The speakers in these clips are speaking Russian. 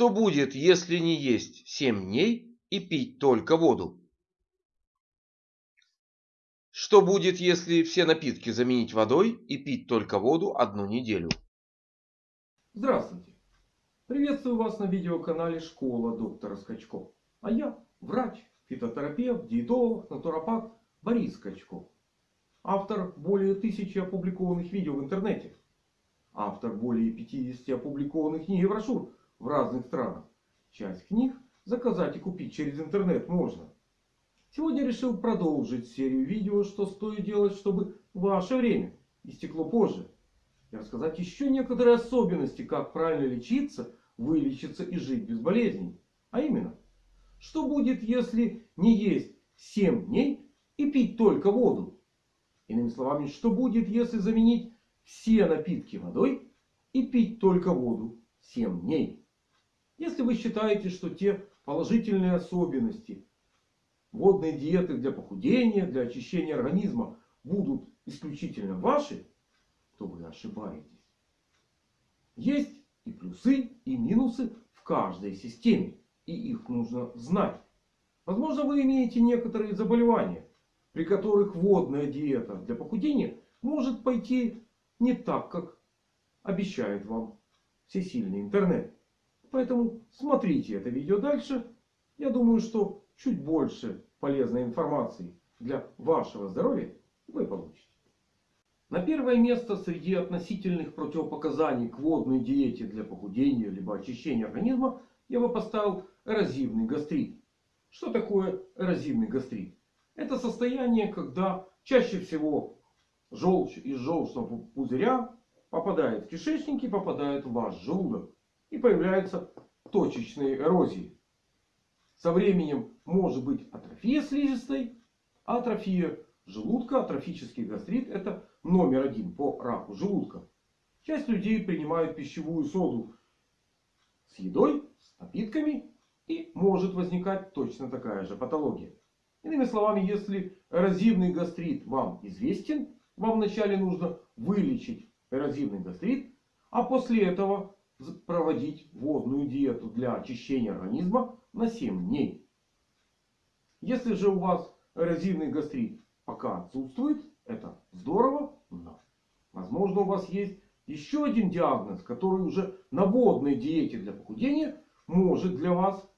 Что будет, если не есть 7 дней и пить только воду? Что будет, если все напитки заменить водой и пить только воду одну неделю? Здравствуйте! Приветствую вас на видеоканале Школа доктора Скачко. А я врач, фитотерапевт, диетолог, натуропат Борис Скачко. Автор более тысячи опубликованных видео в интернете. Автор более 50 опубликованных книг и брошюр в разных странах. Часть книг заказать и купить через интернет можно. Сегодня решил продолжить серию видео, что стоит делать, чтобы ваше время истекло позже. И рассказать еще некоторые особенности, как правильно лечиться, вылечиться и жить без болезней. А именно, что будет, если не есть 7 дней и пить только воду? Иными словами, что будет, если заменить все напитки водой и пить только воду 7 дней? Если вы считаете, что те положительные особенности водной диеты для похудения, для очищения организма будут исключительно ваши, то вы ошибаетесь. Есть и плюсы, и минусы в каждой системе. И их нужно знать. Возможно, вы имеете некоторые заболевания, при которых водная диета для похудения может пойти не так, как обещает вам всесильный интернет. Поэтому смотрите это видео дальше. Я думаю, что чуть больше полезной информации для вашего здоровья вы получите. На первое место среди относительных противопоказаний к водной диете для похудения либо очищения организма я бы поставил эрозивный гастрит. Что такое эрозивный гастрит? Это состояние, когда чаще всего желчь из желчного пузыря попадает в кишечник и попадает в ваш желудок и появляются точечные эрозии. Со временем может быть атрофия слизистой, атрофия желудка, атрофический гастрит. Это номер один по раку желудка. Часть людей принимают пищевую соду с едой, с напитками. И может возникать точно такая же патология. Иными словами, если эрозивный гастрит вам известен, вам вначале нужно вылечить эрозивный гастрит. А после этого проводить водную диету для очищения организма на 7 дней. Если же у вас эрозивный гастрит пока отсутствует, это здорово. Но возможно у вас есть еще один диагноз, который уже на водной диете для похудения может для вас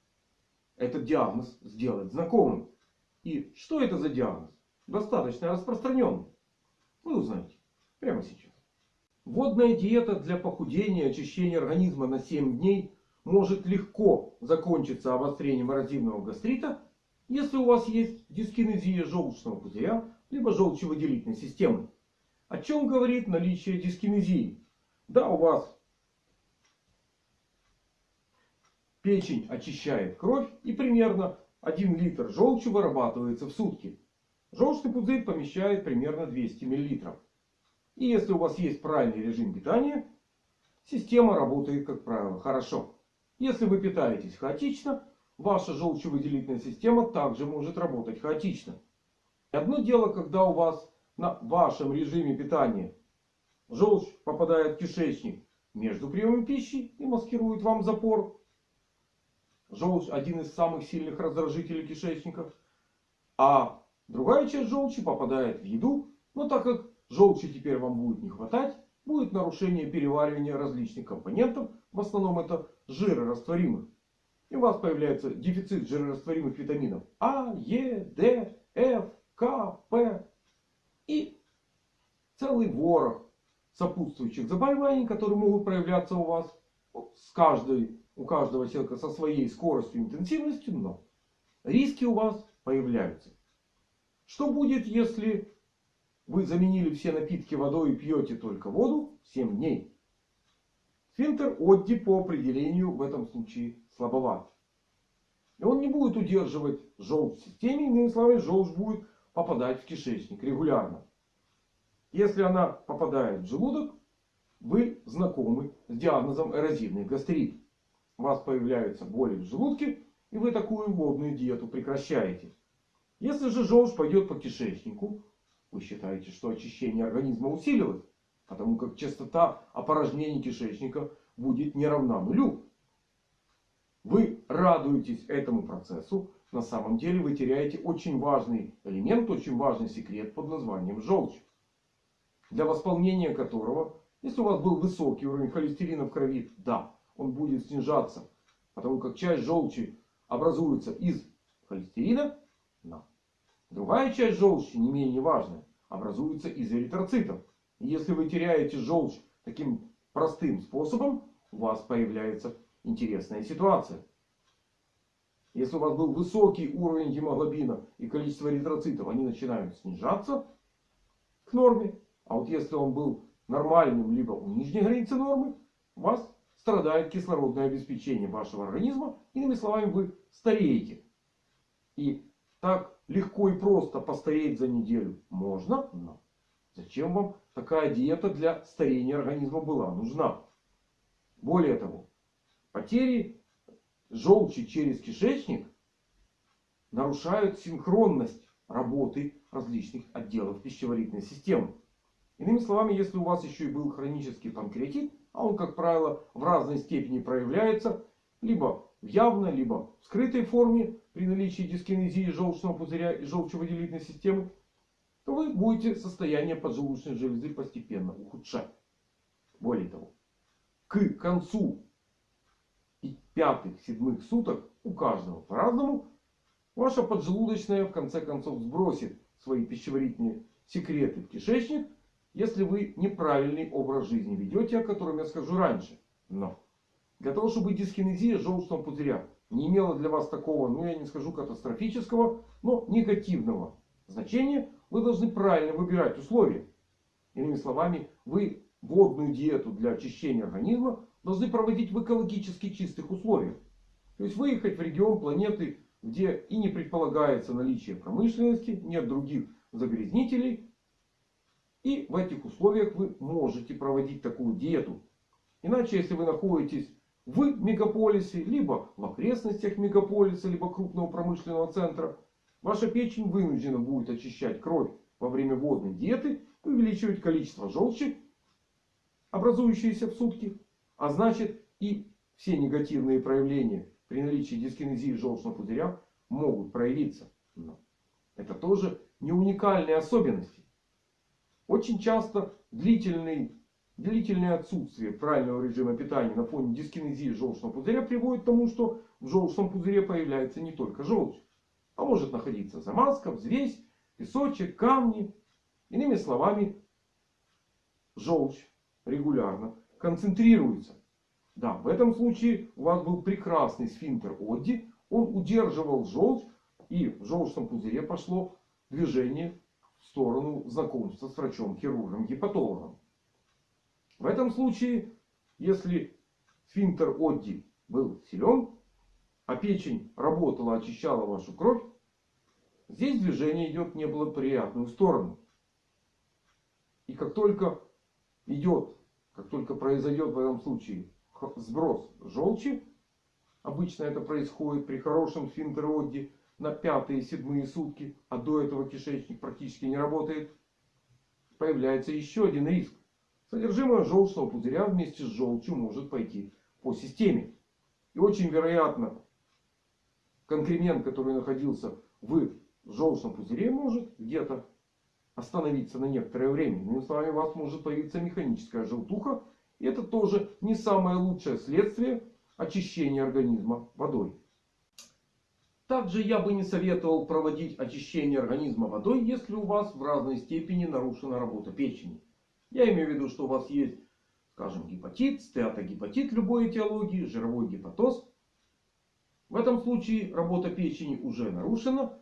этот диагноз сделать знакомым. И что это за диагноз? Достаточно распространенный. Вы узнаете прямо сейчас. Водная диета для похудения и очищения организма на 7 дней может легко закончиться обострением эрозивного гастрита, если у вас есть дискинезия желчного пузыря, либо желчевыделительной системы. О чем говорит наличие дискинезии? Да, у вас печень очищает кровь и примерно 1 литр желчи вырабатывается в сутки. Желчный пузырь помещает примерно 200 миллилитров. И если у вас есть правильный режим питания, система работает, как правило, хорошо. Если вы питаетесь хаотично, ваша желчевыделительная система также может работать хаотично. Одно дело, когда у вас на вашем режиме питания желчь попадает в кишечник между приемом пищи и маскирует вам запор. Желчь один из самых сильных раздражителей кишечников. А другая часть желчи попадает в еду. Но так как Желчи теперь вам будет не хватать. Будет нарушение переваривания различных компонентов. В основном это жирорастворимых. И у вас появляется дефицит жирорастворимых витаминов А, Е, Д, Ф, К, П. И целый ворох сопутствующих заболеваний, которые могут проявляться у вас с каждой, у каждого человека со своей скоростью и интенсивностью. Но риски у вас появляются. Что будет, если вы заменили все напитки водой и пьете только воду 7 дней. Финтер Одди по определению в этом случае слабоват. И он не будет удерживать желчь в системе. Иными словами, желчь будет попадать в кишечник регулярно. Если она попадает в желудок, вы знакомы с диагнозом эрозивный гастрит. У вас появляются боли в желудке. И вы такую водную диету прекращаете. Если же желчь пойдет по кишечнику, вы считаете, что очищение организма усилилось? Потому как частота опорожнений кишечника будет не равна нулю. вы радуетесь этому процессу. На самом деле вы теряете очень важный элемент, очень важный секрет под названием желчь. Для восполнения которого, если у вас был высокий уровень холестерина в крови, да, он будет снижаться. Потому как часть желчи образуется из холестерина. Но другая часть желчи, не менее важная, образуется из эритроцитов. И если вы теряете желчь таким простым способом, у вас появляется интересная ситуация. Если у вас был высокий уровень гемоглобина и количество эритроцитов, они начинают снижаться к норме. А вот если он был нормальным, либо у нижней границы нормы, у вас страдает кислородное обеспечение вашего организма. Иными словами, вы стареете. И так легко и просто постареть за неделю можно. Но зачем вам такая диета для старения организма была нужна? Более того, потери желчи через кишечник нарушают синхронность работы различных отделов пищеварительной системы. Иными словами, если у вас еще и был хронический панкреатит, а он, как правило, в разной степени проявляется, либо в явной, либо в скрытой форме при наличии дискинезии желчного пузыря и желчевыделительной системы, то вы будете состояние поджелудочной железы постепенно ухудшать. Более того, к концу пятых, седьмых суток у каждого по-разному, ваша поджелудочная в конце концов сбросит свои пищеварительные секреты в кишечник, если вы неправильный образ жизни ведете, о котором я скажу раньше. Но для того, чтобы дискинезия желчного пузыря не имела для вас такого, ну я не скажу катастрофического, но негативного значения, вы должны правильно выбирать условия. Иными словами, вы водную диету для очищения организма должны проводить в экологически чистых условиях. То есть выехать в регион планеты, где и не предполагается наличие промышленности, нет других загрязнителей. И в этих условиях вы можете проводить такую диету. Иначе, если вы находитесь в мегаполисе, либо в окрестностях мегаполиса, либо крупного промышленного центра, ваша печень вынуждена будет очищать кровь во время водной диеты, увеличивать количество желчи, образующиеся в сутки. А значит и все негативные проявления при наличии дискинезии желчного пузыря могут проявиться. Но это тоже не уникальные особенности. Очень часто длительный, длительное отсутствие правильного режима питания на фоне дискинезии желчного пузыря приводит к тому, что в желчном пузыре появляется не только желчь. А может находиться замазка, взвесь, песочек, камни. Иными словами, желчь регулярно концентрируется. Да, в этом случае у вас был прекрасный сфинктер Одди. Он удерживал желчь. И в желчном пузыре пошло движение в сторону знакомства с врачом-хирургом, гепатологом. В этом случае, если сфинктер Одди был силен, а печень работала, очищала вашу кровь, здесь движение идет в неблагоприятную сторону. И как только идет как только произойдет в этом случае сброс желчи, обычно это происходит при хорошем сфинктероде на пятые седьмые сутки, а до этого кишечник практически не работает, появляется еще один риск. Содержимое желчного пузыря вместе с желчью может пойти по системе. И очень вероятно, конкремент, который находился в желчном пузыре, может где-то остановиться на некоторое время. Иными словами, у вас может появиться механическая желтуха. И это тоже не самое лучшее следствие очищения организма водой. Также я бы не советовал проводить очищение организма водой, если у вас в разной степени нарушена работа печени. Я имею в виду, что у вас есть, скажем, гепатит, стеатогепатит любой этиологии, жировой гепатоз. В этом случае работа печени уже нарушена.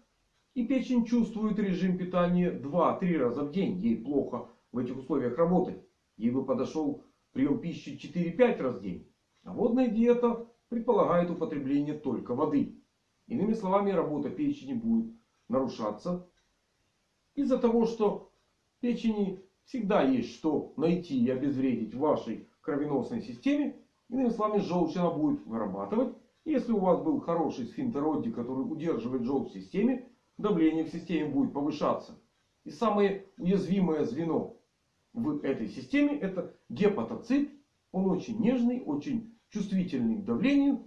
И печень чувствует режим питания 2-3 раза в день. Ей плохо в этих условиях работать. Ей бы подошел прием пищи 4-5 раз в день. А водная диета предполагает употребление только воды. Иными словами, работа печени будет нарушаться. Из-за того, что печени всегда есть что найти и обезвредить в вашей кровеносной системе. Иными словами, желчь она будет вырабатывать. Если у вас был хороший сфинктер Одди, который удерживает желчь в системе, давление в системе будет повышаться. И самое уязвимое звено в этой системе это гепатоцит. Он очень нежный, очень чувствительный к давлению.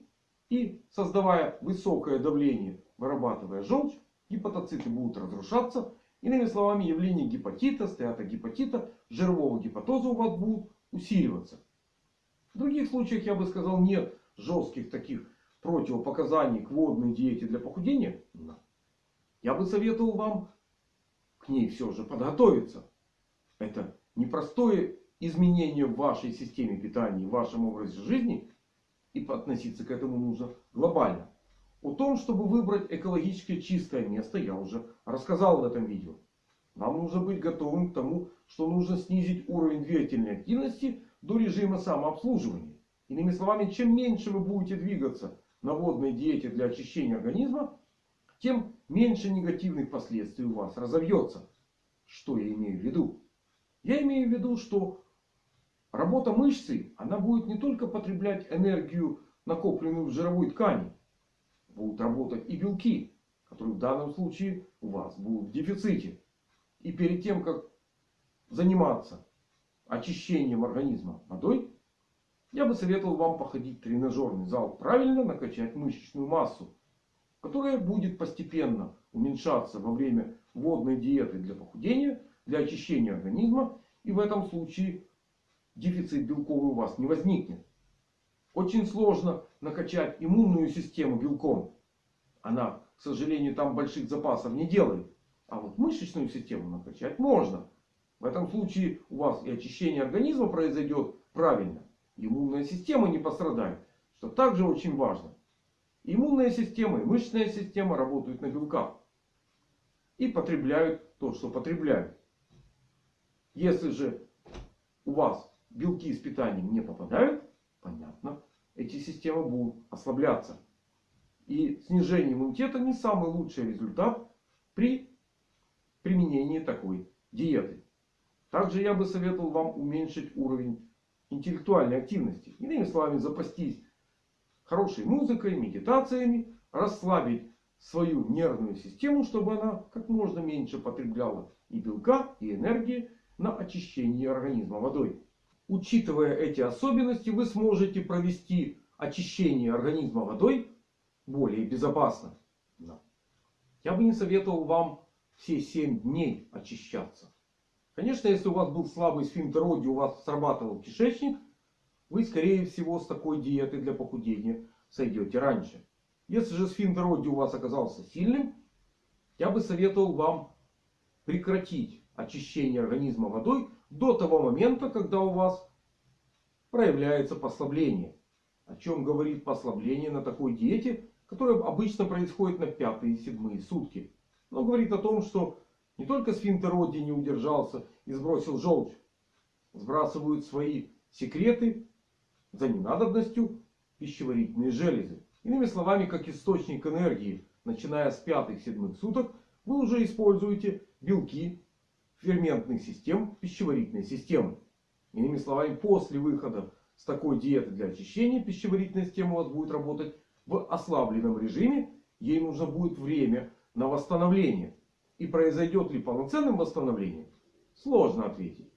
И создавая высокое давление, вырабатывая желчь, гепатоциты будут разрушаться. Иными словами, явление гепатита, стеатогепатита, жирового гепатоза у вас будут усиливаться. В других случаях, я бы сказал, нет жестких таких противопоказаний к водной диете для похудения. Но я бы советовал вам к ней все же подготовиться. Это непростое изменение в вашей системе питания, в вашем образе жизни. И относиться к этому нужно глобально. О том, чтобы выбрать экологически чистое место, я уже рассказал в этом видео. Вам нужно быть готовым к тому, что нужно снизить уровень двигательной активности до режима самообслуживания. Иными словами, чем меньше вы будете двигаться на водной диете для очищения организма, тем меньше негативных последствий у вас разовьется. Что я имею в виду? Я имею в виду, что работа мышцы, она будет не только потреблять энергию, накопленную в жировой ткани. Будут работать и белки, которые в данном случае у вас будут в дефиците. И перед тем, как заниматься очищением организма водой, я бы советовал вам походить в тренажерный зал. Правильно накачать мышечную массу. Которая будет постепенно уменьшаться во время водной диеты для похудения, для очищения организма. И в этом случае дефицит белковый у вас не возникнет. Очень сложно накачать иммунную систему белком. Она, к сожалению, там больших запасов не делает. А вот мышечную систему накачать можно. В этом случае у вас и очищение организма произойдет правильно. Иммунная система не пострадает. Что также очень важно. Иммунная система и мышечная система работают на белках. И потребляют то, что потребляют. Если же у вас белки с питанием не попадают, понятно, эти системы будут ослабляться. И снижение иммунитета не самый лучший результат при применении такой диеты. Также я бы советовал вам уменьшить уровень интеллектуальной активности. Иными словами, запастись хорошей музыкой, медитациями, расслабить свою нервную систему, чтобы она как можно меньше потребляла и белка, и энергии на очищение организма водой. Учитывая эти особенности, вы сможете провести очищение организма водой более безопасно. Я бы не советовал вам все 7 дней очищаться. Конечно, если у вас был слабый сфинктероди, у вас срабатывал кишечник, вы скорее всего с такой диеты для похудения сойдете раньше. Если же сфинктероди у вас оказался сильным, я бы советовал вам прекратить очищение организма водой до того момента, когда у вас проявляется послабление. О чем говорит послабление на такой диете, которая обычно происходит на пятые и седьмые сутки. Но говорит о том, что не только сфинктер Одди не удержался и сбросил желчь. Сбрасывают свои секреты за ненадобностью пищеварительные железы. Иными словами, как источник энергии, начиная с пятых-седьмых суток, вы уже используете белки ферментных систем пищеварительной системы. Иными словами, после выхода с такой диеты для очищения пищеварительная система у вас будет работать в ослабленном режиме. Ей нужно будет время на восстановление. И произойдет ли полноценным восстановление, сложно ответить.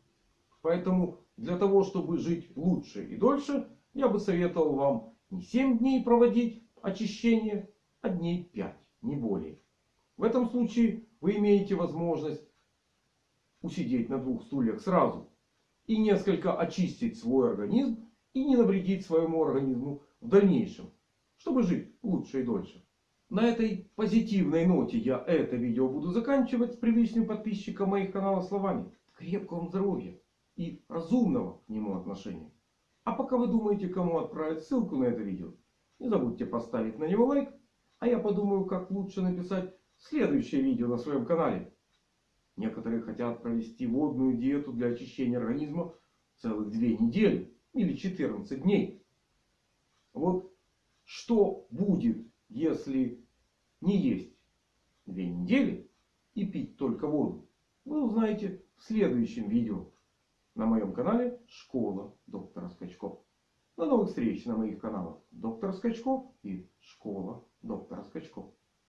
Поэтому для того, чтобы жить лучше и дольше, я бы советовал вам не 7 дней проводить очищение, а дней 5, не более. В этом случае вы имеете возможность усидеть на двух стульях сразу. И несколько очистить свой организм. И не навредить своему организму в дальнейшем. Чтобы жить лучше и дольше. На этой позитивной ноте я это видео буду заканчивать с привычным подписчиком моих каналов словами. Крепкого здоровья и разумного к нему отношения. А пока вы думаете, кому отправить ссылку на это видео, не забудьте поставить на него лайк. А я подумаю, как лучше написать следующее видео на своем канале. Некоторые хотят провести водную диету для очищения организма целых две недели или 14 дней. Вот что будет, если не есть две недели и пить только воду, вы узнаете в следующем видео на моем канале Школа доктора Скачков. До новых встреч на моих каналах Доктор Скачков и Школа доктора Скачков.